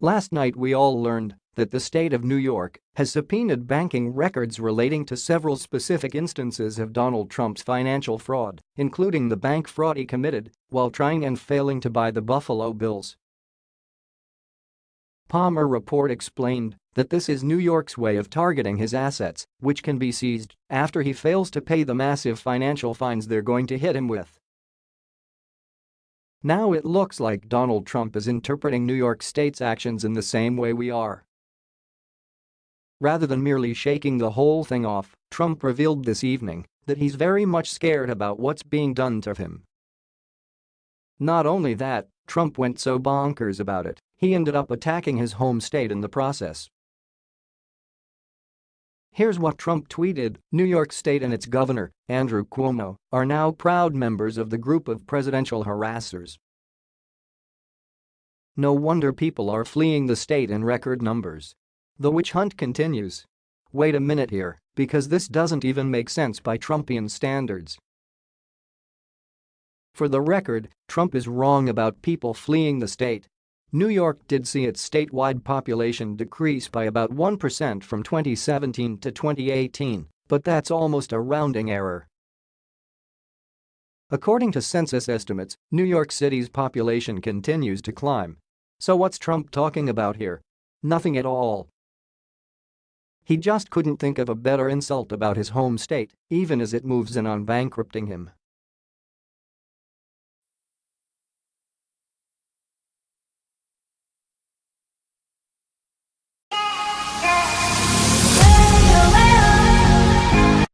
Last night we all learned that the state of New York has subpoenaed banking records relating to several specific instances of Donald Trump's financial fraud, including the bank fraud he committed while trying and failing to buy the Buffalo Bills. Palmer report explained that this is New York's way of targeting his assets, which can be seized after he fails to pay the massive financial fines they're going to hit him with. Now it looks like Donald Trump is interpreting New York State's actions in the same way we are. Rather than merely shaking the whole thing off, Trump revealed this evening that he's very much scared about what's being done to him. Not only that, Trump went so bonkers about it, he ended up attacking his home state in the process. Here's what Trump tweeted, New York State and its governor, Andrew Cuomo, are now proud members of the group of presidential harassers. No wonder people are fleeing the state in record numbers. The witch hunt continues. Wait a minute here, because this doesn't even make sense by Trumpian standards. For the record, Trump is wrong about people fleeing the state. New York did see its statewide population decrease by about 1% from 2017 to 2018, but that's almost a rounding error. According to census estimates, New York City's population continues to climb. So what's Trump talking about here? Nothing at all. He just couldn't think of a better insult about his home state, even as it moves in on bankrupting him.